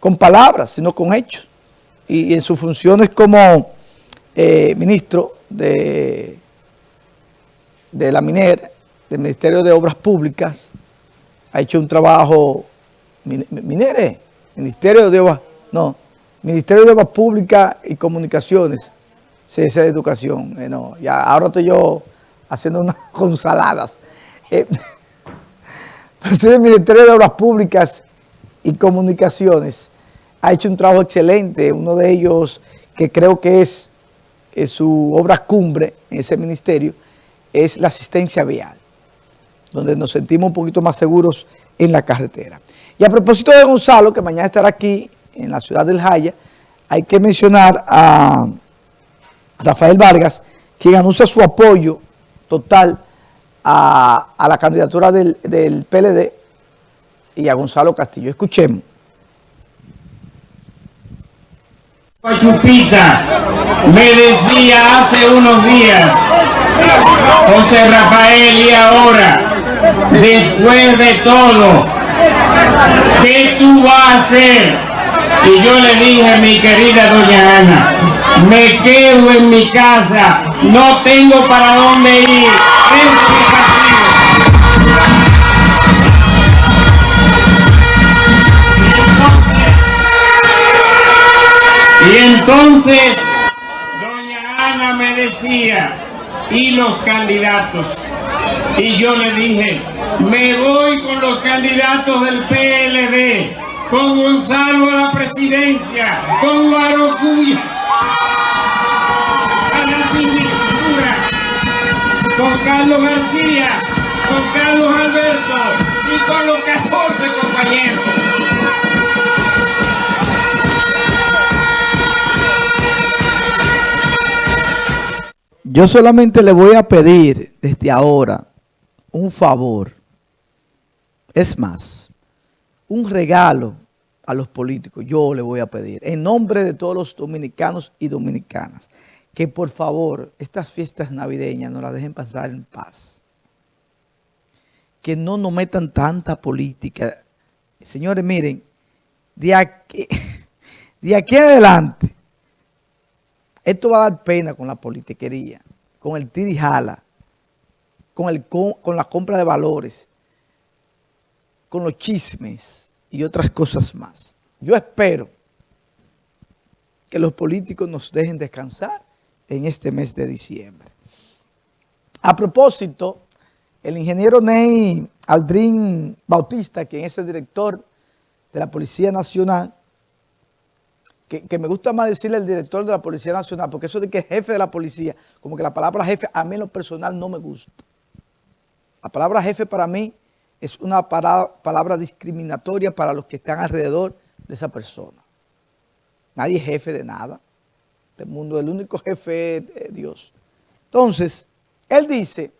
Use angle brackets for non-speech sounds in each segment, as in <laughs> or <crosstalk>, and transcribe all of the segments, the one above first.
con palabras, sino con hechos. Y, en sus funciones como eh, ministro de, de la minera, del Ministerio de Obras Públicas, ha hecho un trabajo, minere, Ministerio de Obras, no, Ministerio de Obras Públicas y Comunicaciones, esa de Educación, eh, no, ya ahora estoy yo haciendo unas <laughs> consaladas. Eh, <laughs> el Ministerio de Obras Públicas y Comunicaciones ha hecho un trabajo excelente, uno de ellos que creo que es, su obra cumbre en ese ministerio, es la asistencia vial, donde nos sentimos un poquito más seguros en la carretera. Y a propósito de Gonzalo, que mañana estará aquí en la ciudad del Jaya, hay que mencionar a Rafael Vargas, quien anuncia su apoyo total a, la candidatura del, del PLD y a Gonzalo Castillo. Escuchemos. Chupita me decía hace unos días, José Rafael, y ahora, después de todo, ¿qué tú vas a hacer? Y yo le dije, mi querida doña Ana, me quedo en mi casa, no tengo para dónde ir. Entonces, doña Ana me decía, ¿y los candidatos? Y yo le dije, me voy con los candidatos del PLD, con Gonzalo a la presidencia, con Guarocuya a la con Carlos García, con Carlos Alberto y con los 14 compañeros. Yo solamente le voy a pedir desde ahora un favor. Es más, un regalo a los políticos. Yo le voy a pedir, en nombre de todos los dominicanos y dominicanas, que por favor estas fiestas navideñas no las dejen pasar en paz. Que no nos metan tanta política. Señores, miren, de aquí, <laughs> de aquí adelante, esto va a dar pena con la politiquería, con el tirijala, con, el, con la compra de valores, con los chismes y otras cosas más. Yo espero que los políticos nos dejen descansar en este mes de diciembre. A propósito, el ingeniero Ney Aldrin Bautista, quien es el director de la Policía Nacional, que, me gusta más decirle el director de la Policía Nacional, porque eso de que es jefe de la policía, como que la palabra jefe a mí en lo personal no me gusta. La palabra jefe para mí es una palabra discriminatoria para los que están alrededor de esa persona. Nadie es jefe de nada. Del mundo, el único jefe es Dios. Entonces, él dice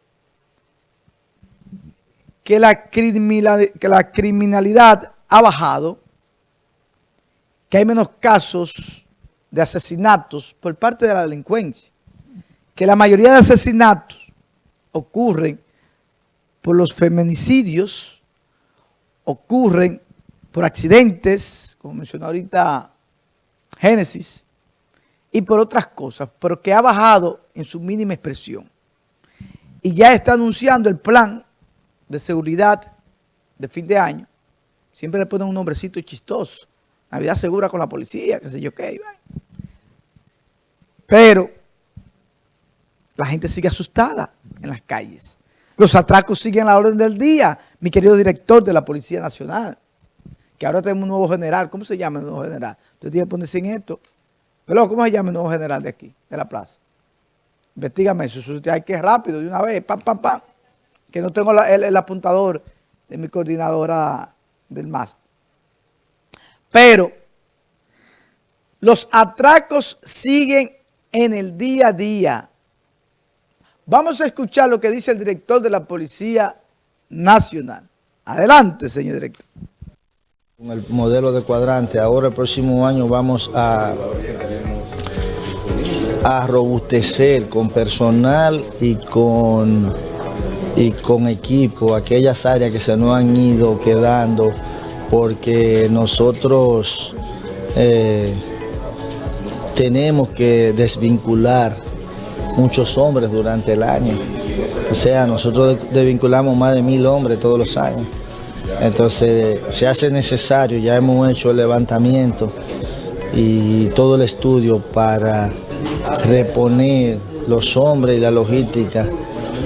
que la, que la criminalidad ha bajado que hay menos casos de asesinatos por parte de la delincuencia, que la mayoría de asesinatos ocurren por los feminicidios, ocurren por accidentes, como mencionó ahorita Génesis, y por otras cosas, pero que ha bajado en su mínima expresión. Y ya está anunciando el plan de seguridad de fin de año. Siempre le ponen un nombrecito chistoso. Navidad segura con la policía, qué sé yo qué. Pero la gente sigue asustada en las calles. Los atracos siguen a la orden del día, mi querido director de la Policía Nacional, que ahora tenemos un nuevo general. ¿Cómo se llama el nuevo general? Usted tiene que ponerse en esto. Pero ¿cómo se llama el nuevo general de aquí, de la plaza? Investígame eso, hay que rápido, de una vez, pam, pam, pam. Que no tengo el, el apuntador de mi coordinadora del máster. Pero los atracos siguen en el día a día. Vamos a escuchar lo que dice el director de la Policía Nacional. Adelante, señor director. Con el modelo de cuadrante, ahora el próximo año vamos a, robustecer con personal y con, y con equipo aquellas áreas que se nos han ido quedando porque nosotros eh, tenemos que desvincular muchos hombres durante el año. O sea, nosotros desvinculamos más de mil hombres todos los años. Entonces, se hace necesario, ya hemos hecho el levantamiento y todo el estudio para reponer los hombres y la logística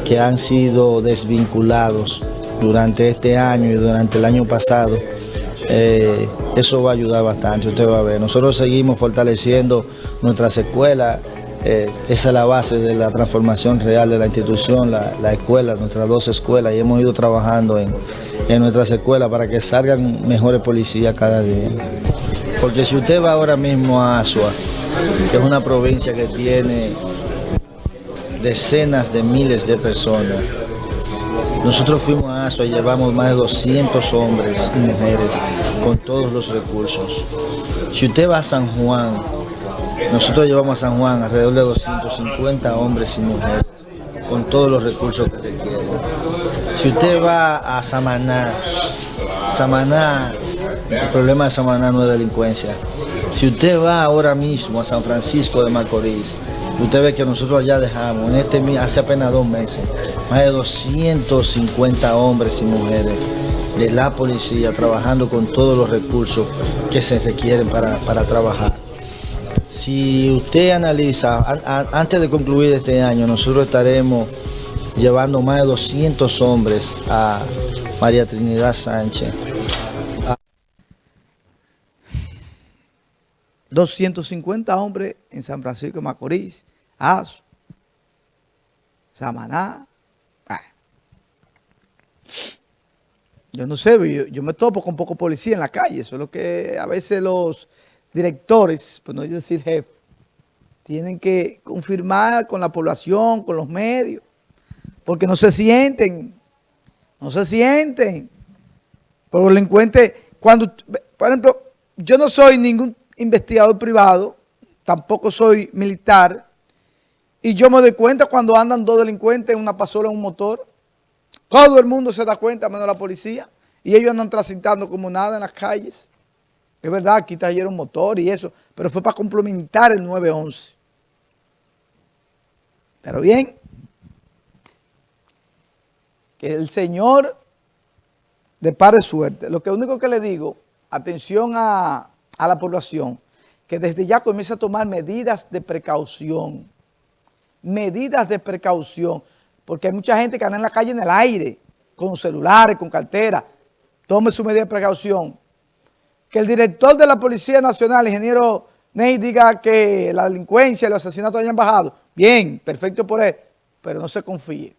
que han sido desvinculados durante este año y durante el año pasado. Eh, eso va a ayudar bastante, usted va a ver. Nosotros seguimos fortaleciendo nuestras escuelas, eh, esa es la base de la transformación real de la institución, la, escuela, nuestras dos escuelas, y hemos ido trabajando en, en nuestras escuelas para que salgan mejores policías cada día. Porque si usted va ahora mismo a Asua, que es una provincia que tiene decenas de miles de personas, nosotros fuimos a Asua y llevamos más de 200 hombres y mujeres con todos los recursos. Si usted va a San Juan, nosotros llevamos a San Juan alrededor de 250 hombres y mujeres con todos los recursos que requieren. Si usted va a Samaná, Samaná, el problema de Samaná no es delincuencia. Si usted va ahora mismo a San Francisco de Macorís, usted ve que nosotros allá dejamos, en este hace apenas dos meses, más de 250 hombres y mujeres de la policía trabajando con todos los recursos que se requieren para, para trabajar. Si usted analiza, antes de concluir este año, nosotros estaremos llevando más de 200 hombres a María Trinidad Sánchez. 250 hombres en San Francisco de Macorís, Azo, Samaná. Yo no sé, yo, me topo con poco policía en la calle, eso es lo que a veces los directores, pues no decir jefe, tienen que confirmar con la población, con los medios, porque no se sienten, no se sienten. Por los delincuentes, cuando, por ejemplo, yo no soy ningún investigador privado, tampoco soy militar, y yo me doy cuenta cuando andan dos delincuentes en una pasola en un motor, todo el mundo se da cuenta, menos la policía, y ellos andan transitando como nada en las calles. Es verdad, aquí trajeron motor y eso, pero fue para complementar el 911. Pero bien, que el Señor depare suerte. Lo que único que le digo, atención a, a la población, que desde ya comience a tomar medidas de precaución. Medidas de precaución. Porque hay mucha gente que anda en la calle en el aire, con celulares, con cartera. Tome su medida de precaución que el director de la Policía Nacional, ingeniero Ney, diga que la delincuencia y los asesinatos hayan bajado. Bien, perfecto por él, pero no se confíe.